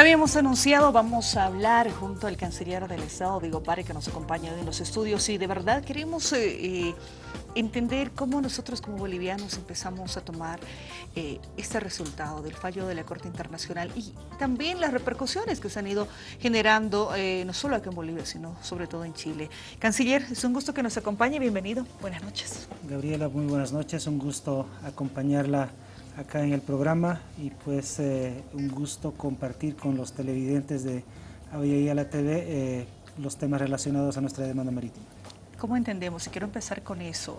Habíamos anunciado, vamos a hablar junto al canciller del Estado, Diego Pare, que nos acompaña en los estudios y de verdad queremos eh, eh, entender cómo nosotros como bolivianos empezamos a tomar eh, este resultado del fallo de la Corte Internacional y también las repercusiones que se han ido generando, no solo aquí en Bolivia, sino sobre todo en Chile. Canciller, es un gusto que nos acompañe, bienvenido, buenas noches. Gabriela, muy buenas noches, un gusto acompañarla acá en el programa y pues eh, un gusto compartir con los televidentes de a la TV eh, los temas relacionados a nuestra demanda marítima. ¿Cómo entendemos? Y quiero empezar con eso.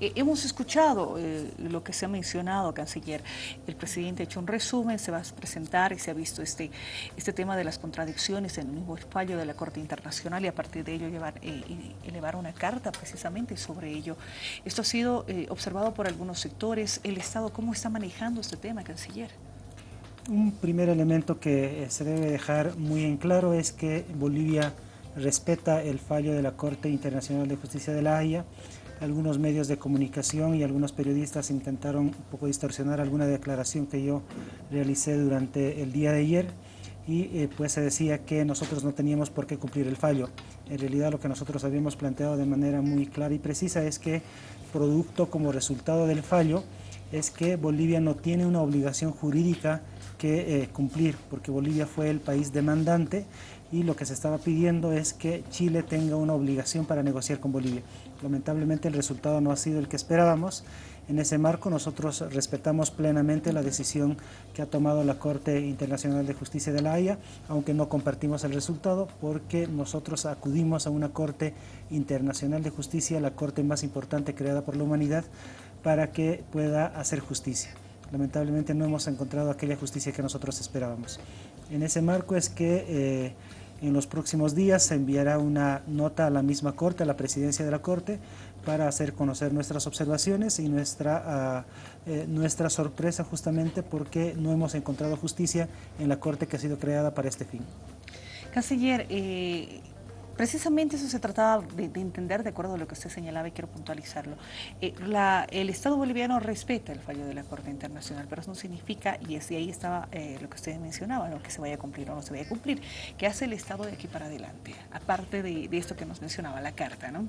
Eh, hemos escuchado eh, lo que se ha mencionado, canciller. El presidente ha hecho un resumen, se va a presentar y se ha visto este, este tema de las contradicciones en el mismo fallo de la Corte Internacional y a partir de ello llevar, eh, elevar una carta precisamente sobre ello. Esto ha sido observado por algunos sectores. ¿El Estado cómo está manejando este tema, canciller? Un primer elemento que se debe dejar muy en claro es que Bolivia respeta el fallo de la Corte Internacional de Justicia de la Haya. Algunos medios de comunicación y algunos periodistas intentaron un poco distorsionar alguna declaración que yo realicé durante el día de ayer y eh, pues se decía que nosotros no teníamos por qué cumplir el fallo. En realidad lo que nosotros habíamos planteado de manera muy clara y precisa es que producto como resultado del fallo es que Bolivia no tiene una obligación jurídica que eh, cumplir, porque Bolivia fue el país demandante y lo que se estaba pidiendo es que Chile tenga una obligación para negociar con Bolivia. Lamentablemente el resultado no ha sido el que esperábamos. En ese marco nosotros respetamos plenamente la decisión que ha tomado la Corte Internacional de Justicia de la Haya, aunque no compartimos el resultado porque nosotros acudimos a una Corte Internacional de Justicia, la Corte más importante creada por la humanidad, para que pueda hacer justicia. Lamentablemente no hemos encontrado aquella justicia que nosotros esperábamos. En ese marco es que eh, en los próximos días se enviará una nota a la misma Corte, a la Presidencia de la Corte, para hacer conocer nuestras observaciones y nuestra, eh, nuestra sorpresa justamente porque no hemos encontrado justicia en la Corte que ha sido creada para este fin. Canciller, eh, Precisamente eso se trataba de, entender, de acuerdo a lo que usted señalaba y quiero puntualizarlo. Eh, el Estado boliviano respeta el fallo de la Corte Internacional, pero eso no significa, y ahí estaba eh, lo que usted mencionaba, lo que se vaya a cumplir o no se vaya a cumplir. ¿Qué hace el Estado de aquí para adelante? Aparte de, esto que nos mencionaba, la Carta, ¿no?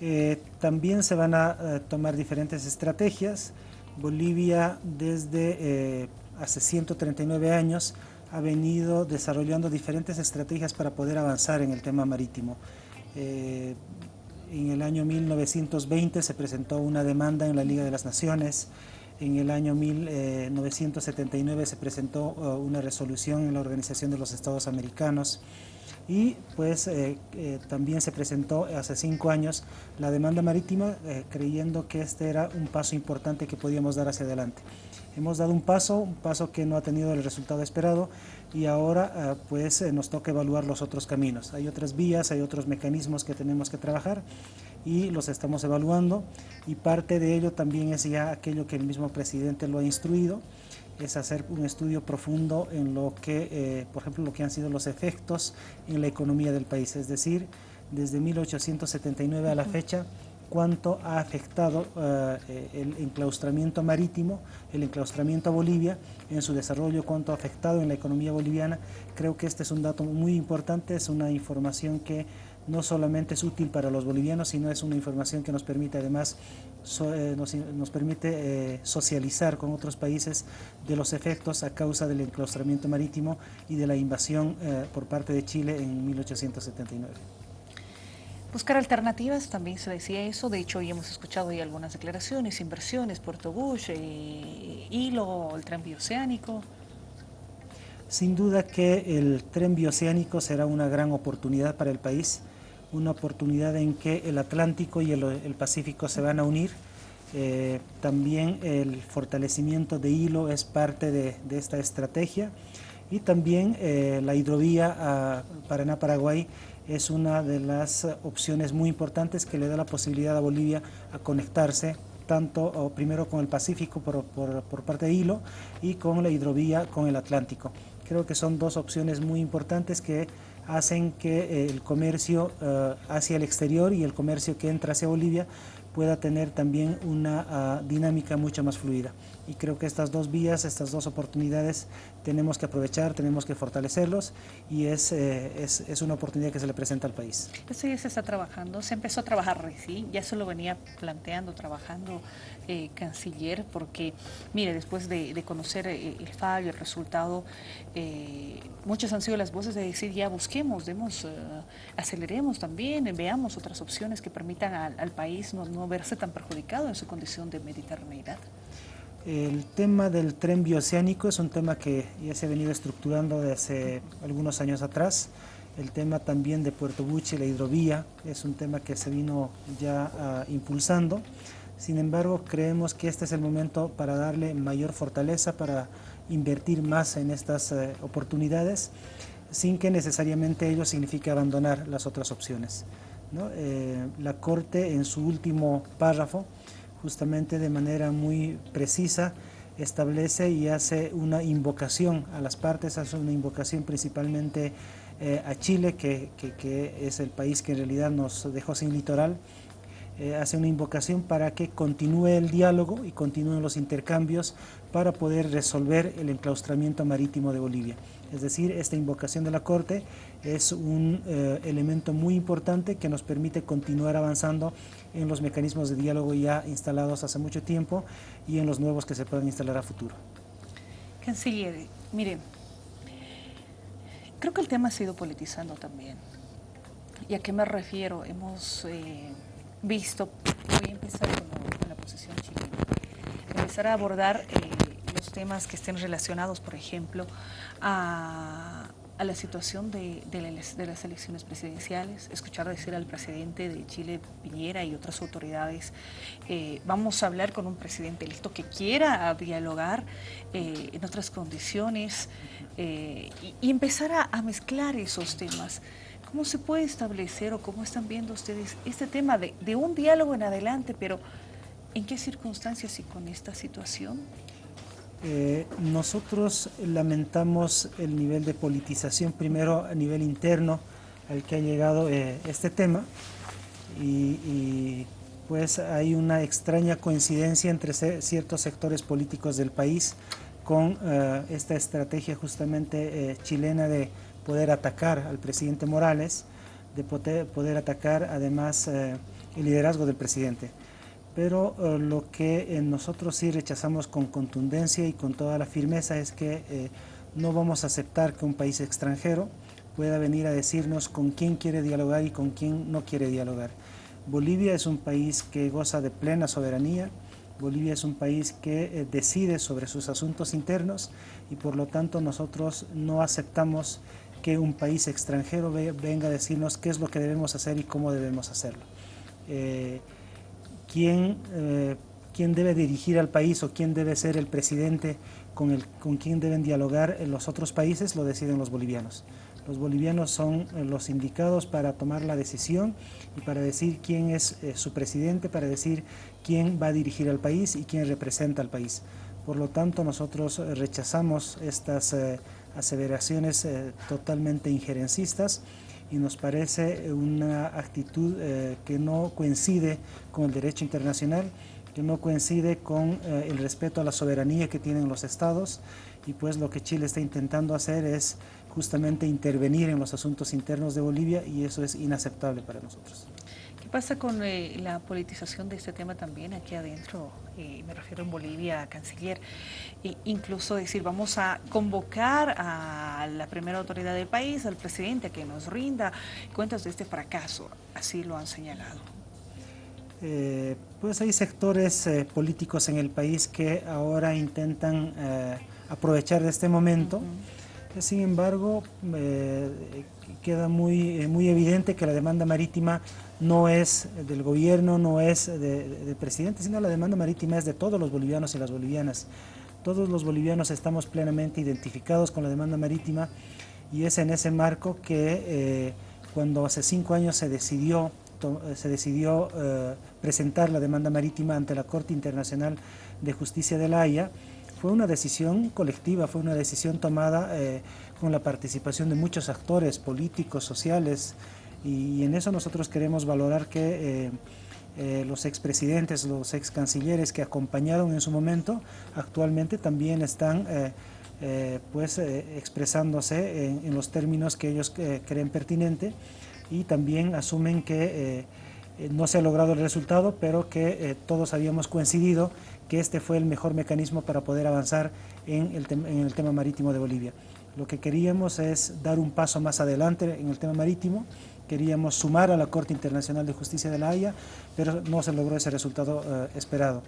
Eh, también se van a tomar diferentes estrategias. Bolivia desde hace 139 años ha venido desarrollando diferentes estrategias para poder avanzar en el tema marítimo. Eh, en el año 1920 se presentó una demanda en la Liga de las Naciones, en el año 1979 se presentó uh, una resolución en la Organización de los Estados Americanos y pues eh, eh, también se presentó hace cinco años la demanda marítima creyendo que este era un paso importante que podíamos dar hacia adelante. Hemos dado un paso, un paso que no ha tenido el resultado esperado y ahora ah, pues eh, nos toca evaluar los otros caminos. Hay otras vías, hay otros mecanismos que tenemos que trabajar y los estamos evaluando y parte de ello también es ya aquello que el mismo presidente lo ha instruido, es hacer un estudio profundo en lo que, eh, por ejemplo, lo que han sido los efectos en la economía del país, es decir, desde 1879 a la fecha, cuánto ha afectado eh, el enclaustramiento marítimo, el enclaustramiento a Bolivia en su desarrollo, cuánto ha afectado en la economía boliviana. Creo que este es un dato muy importante, es una información que no solamente es útil para los bolivianos, sino es una información que nos permite además eh, nos, permite eh, socializar con otros países de los efectos a causa del enclaustramiento marítimo y de la invasión por parte de Chile en 1879. Buscar alternativas, también se decía eso, de hecho hoy hemos escuchado ya algunas declaraciones, inversiones, Puerto Bush, eh, hilo, el tren bioceánico. Sin duda que el tren bioceánico será una gran oportunidad para el país, una oportunidad en que el Atlántico y el, Pacífico se van a unir. Eh, también el fortalecimiento de hilo es parte de, esta estrategia y también eh, la hidrovía Paraná-Paraguay es una de las opciones muy importantes que le da la posibilidad a Bolivia a conectarse tanto primero con el Pacífico por, parte de Hilo y con la hidrovía con el Atlántico. Creo que son dos opciones muy importantes que hacen que eh, el comercio eh, hacia el exterior y el comercio que entra hacia Bolivia pueda tener también una ah, dinámica mucho más fluida. y creo que estas dos vías, estas dos oportunidades tenemos que aprovechar, tenemos que fortalecerlos y es, eh, es, es, una oportunidad que se le presenta al país. Eso ya se está trabajando, se empezó a trabajar recién, ya se lo venía planteando, trabajando eh, canciller, porque mire, después de, de conocer eh, el fallo, el resultado, eh, muchas han sido las voces de decir ya busquemos, demos, uh, aceleremos también, veamos otras opciones que permitan al, al país no, no verse tan perjudicado en su condición de mediterraneidad. El tema del tren bioceánico es un tema que ya se ha venido estructurando desde algunos años atrás. El tema también de Puerto Buche, la hidrovía, es un tema que se vino ya uh, impulsando. Sin embargo, creemos que este es el momento para darle mayor fortaleza, para invertir más en estas uh, oportunidades, sin que necesariamente ello signifique abandonar las otras opciones. Eh, la Corte en su último párrafo justamente de manera muy precisa establece y hace una invocación a las partes, hace una invocación principalmente eh, a Chile, que, es el país que en realidad nos dejó sin litoral, eh, hace una invocación para que continúe el diálogo y continúen los intercambios para poder resolver el enclaustramiento marítimo de Bolivia. Es decir, esta invocación de la Corte es un eh, elemento muy importante que nos permite continuar avanzando en los mecanismos de diálogo ya instalados hace mucho tiempo y en los nuevos que se puedan instalar a futuro. Canciller, mire, creo que el tema ha sido politizando también. ¿Y a qué me refiero? Hemos eh, visto, voy a empezar con, con, la posición chilena, empezar a abordar eh, los temas que estén relacionados, por ejemplo, a, la situación de, de, la, de, las elecciones presidenciales, escuchar decir al presidente de Chile, Piñera, y otras autoridades, eh, vamos a hablar con un presidente electo que quiera dialogar eh, en otras condiciones eh, y, empezar a mezclar esos temas. ¿Cómo se puede establecer o cómo están viendo ustedes este tema de, un diálogo en adelante, pero en qué circunstancias y con esta situación? Eh, nosotros lamentamos el nivel de politización, primero a nivel interno al que ha llegado eh, este tema y, y, pues hay una extraña coincidencia entre ciertos sectores políticos del país con eh, esta estrategia justamente chilena de poder atacar al presidente Morales, de poder, poder atacar además el liderazgo del presidente pero uh, lo que eh, nosotros sí rechazamos con contundencia y con toda la firmeza es que eh, no vamos a aceptar que un país extranjero pueda venir a decirnos con quién quiere dialogar y con quién no quiere dialogar. Bolivia es un país que goza de plena soberanía, Bolivia es un país que eh, decide sobre sus asuntos internos y por lo tanto nosotros no aceptamos que un país extranjero venga a decirnos qué es lo que debemos hacer y cómo debemos hacerlo. Eh, quién, eh, quién debe dirigir al país o quién debe ser el presidente con, el, con quién deben dialogar en los otros países, lo deciden los bolivianos. Los bolivianos son eh, los indicados para tomar la decisión y para decir quién es su presidente, para decir quién va a dirigir al país y quién representa al país. Por lo tanto, nosotros rechazamos estas aseveraciones eh, totalmente injerencistas y nos parece una actitud eh, que no coincide con el derecho internacional, que no coincide con eh, el respeto a la soberanía que tienen los estados y pues lo que Chile está intentando hacer es justamente intervenir en los asuntos internos de Bolivia y eso es inaceptable para nosotros. ¿Qué pasa con eh, la politización de este tema también aquí adentro? Eh, me refiero en Bolivia, canciller. E incluso decir, vamos a convocar a la primera autoridad del país, al presidente, a que nos rinda cuentas de este fracaso. Así lo han señalado. Eh, pues hay sectores eh, políticos en el país que ahora intentan aprovechar de este momento. Uh -huh. Sin embargo, queda muy, muy evidente que la demanda marítima no es del gobierno, no es del de presidente, sino la demanda marítima es de todos los bolivianos y las bolivianas. Todos los bolivianos estamos plenamente identificados con la demanda marítima y es en ese marco que eh, cuando hace cinco años se decidió, se decidió eh, presentar la demanda marítima ante la Corte Internacional de Justicia de la Haya, fue una decisión colectiva, fue una decisión tomada eh, con la participación de muchos actores políticos, sociales, y, en eso nosotros queremos valorar que eh, eh, los expresidentes, los ex cancilleres que acompañaron en su momento, actualmente también están eh, eh, pues, expresándose en, los términos que ellos creen pertinente y también asumen que no se ha logrado el resultado, pero que todos habíamos coincidido que este fue el mejor mecanismo para poder avanzar en el, tema marítimo de Bolivia. Lo que queríamos es dar un paso más adelante en el tema marítimo, queríamos sumar a la Corte Internacional de Justicia de la Haya, pero no se logró ese resultado eh, esperado.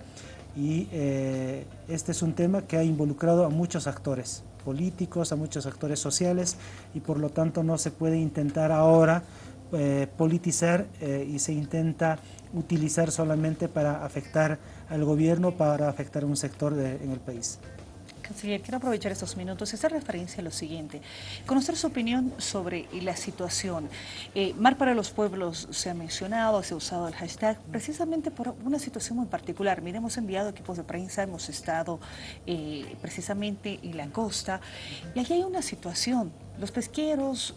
Y eh, este es un tema que ha involucrado a muchos actores políticos, a muchos actores sociales, y por lo tanto no se puede intentar ahora eh, politizar y se intenta utilizar solamente para afectar al gobierno, para afectar a un sector en el país. Canciller, quiero aprovechar estos minutos y hacer referencia a lo siguiente. Conocer su opinión sobre la situación. Eh, Mar para los Pueblos se ha mencionado, se ha usado el hashtag precisamente por una situación muy particular. Mire, hemos enviado equipos de prensa, hemos estado eh, precisamente en la costa y aquí hay una situación los pesqueros,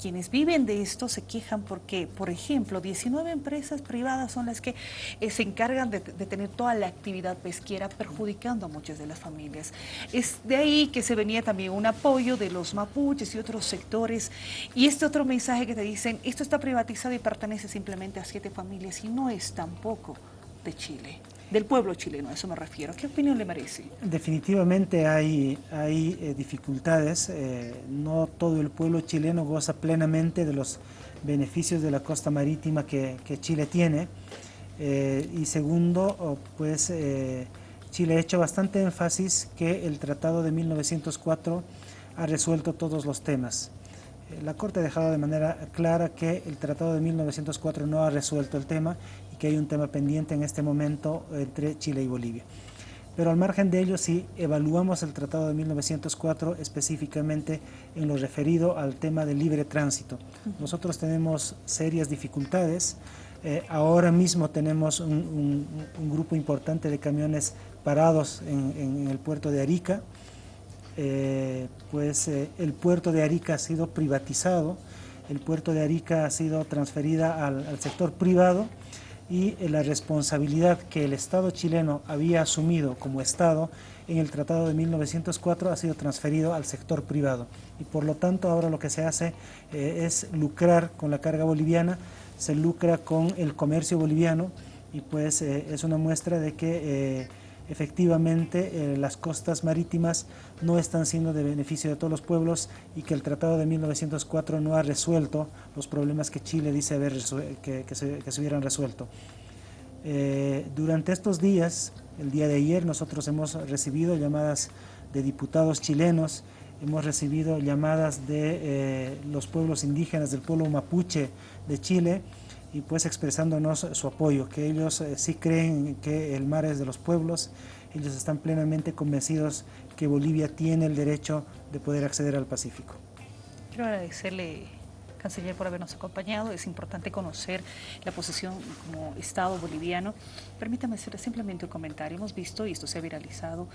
quienes viven de esto, se quejan porque, por ejemplo, 19 empresas privadas son las que eh, se encargan de, tener toda la actividad pesquera, perjudicando a muchas de las familias. Es de ahí que se venía también un apoyo de los mapuches y otros sectores. Y este otro mensaje que te dicen, esto está privatizado y pertenece simplemente a siete familias y no es tampoco de Chile del pueblo chileno, a eso me refiero. ¿Qué opinión le merece? Definitivamente hay, hay eh, dificultades, eh, no todo el pueblo chileno goza plenamente de los beneficios de la costa marítima que, Chile tiene. Eh, y segundo, pues Chile ha hecho bastante énfasis que el Tratado de 1904 ha resuelto todos los temas. La Corte ha dejado de manera clara que el Tratado de 1904 no ha resuelto el tema que hay un tema pendiente en este momento entre Chile y Bolivia. Pero al margen de ello, si evaluamos el Tratado de 1904 específicamente en lo referido al tema del libre tránsito, nosotros tenemos serias dificultades. Eh, ahora mismo tenemos un, grupo importante de camiones parados en el puerto de Arica, eh, pues eh, el puerto de Arica ha sido privatizado, el puerto de Arica ha sido transferida al, sector privado y eh, la responsabilidad que el Estado chileno había asumido como Estado en el Tratado de 1904 ha sido transferido al sector privado. Y por lo tanto ahora lo que se hace es lucrar con la carga boliviana, se lucra con el comercio boliviano y pues es una muestra de que efectivamente eh, las costas marítimas no están siendo de beneficio de todos los pueblos y que el Tratado de 1904 no ha resuelto los problemas que Chile dice haber que, se, hubieran resuelto. Eh, durante estos días, el día de ayer, nosotros hemos recibido llamadas de diputados chilenos, hemos recibido llamadas de eh, los pueblos indígenas del pueblo mapuche de Chile, y pues expresándonos su apoyo, que ellos eh, sí creen que el mar es de los pueblos, ellos están plenamente convencidos que Bolivia tiene el derecho de poder acceder al Pacífico. Quiero agradecerle, canciller, por habernos acompañado. Es importante conocer la posición como Estado boliviano. Permítame hacer simplemente un comentario. Hemos visto, y esto se ha viralizado,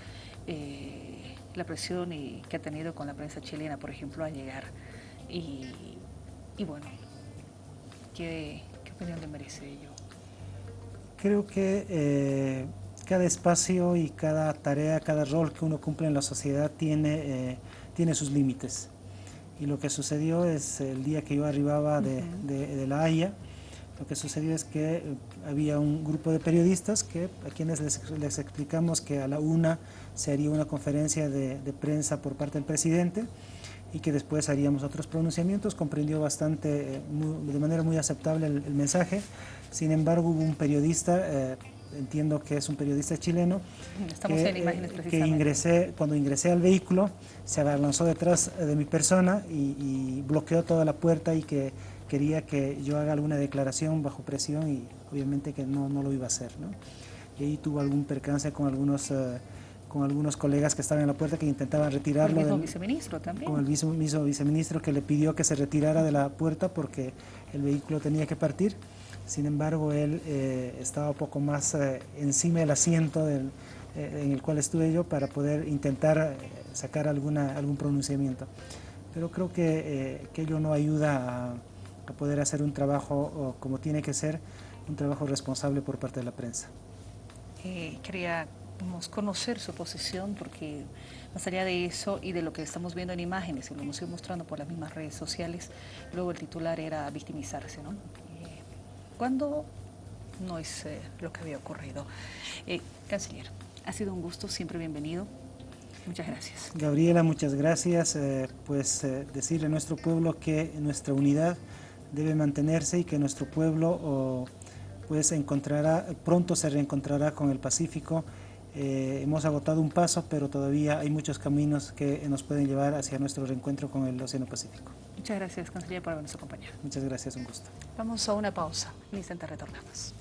eh, la presión que ha tenido con la prensa chilena, por ejemplo, a llegar. Y, y bueno, que opinión le merece ello? Creo que eh, cada espacio y cada tarea, cada rol que uno cumple en la sociedad tiene, eh, tiene sus límites. Y lo que sucedió es el día que yo arribaba de, de, La Haya, lo que sucedió es que eh, había un grupo de periodistas que, a quienes les, les explicamos que a la una se haría una conferencia de, de prensa por parte del presidente y que después haríamos otros pronunciamientos, comprendió bastante, eh, de manera muy aceptable el, mensaje. Sin embargo, hubo un periodista, eh, entiendo que es un periodista chileno, Estamos que, en imágenes eh, que ingresé, cuando ingresé al vehículo se abalanzó detrás de mi persona y, bloqueó toda la puerta y que quería que yo haga alguna declaración bajo presión y obviamente que no, no lo iba a hacer. ¿no? Y ahí tuvo algún percance con algunos con algunos colegas que estaban en la puerta que intentaban retirarlo. Con el mismo viceministro también. Con el mismo, viceministro que le pidió que se retirara de la puerta porque el vehículo tenía que partir. Sin embargo, él eh, estaba un poco más eh, encima del asiento del, eh, en el cual estuve yo para poder intentar sacar alguna, algún pronunciamiento. Pero creo que, que ello no ayuda a, a, poder hacer un trabajo como tiene que ser un trabajo responsable por parte de la prensa. Eh, queríamos conocer su posición porque más allá de eso y de lo que estamos viendo en imágenes y lo hemos ido mostrando por las mismas redes sociales, luego el titular era victimizarse, ¿no? Eh, ¿Cuándo no es eh, lo que había ocurrido? Eh, canciller, ha sido un gusto, siempre bienvenido. Muchas gracias. Gabriela, muchas gracias. Pues decirle a nuestro pueblo que nuestra unidad debe mantenerse y que nuestro pueblo oh, pues encontrará, pronto se reencontrará con el Pacífico. Eh, hemos agotado un paso, pero todavía hay muchos caminos que nos pueden llevar hacia nuestro reencuentro con el Océano Pacífico. Muchas gracias, Canciller, por habernos acompañado. Muchas gracias, un gusto. Vamos a una pausa. En instante retornamos.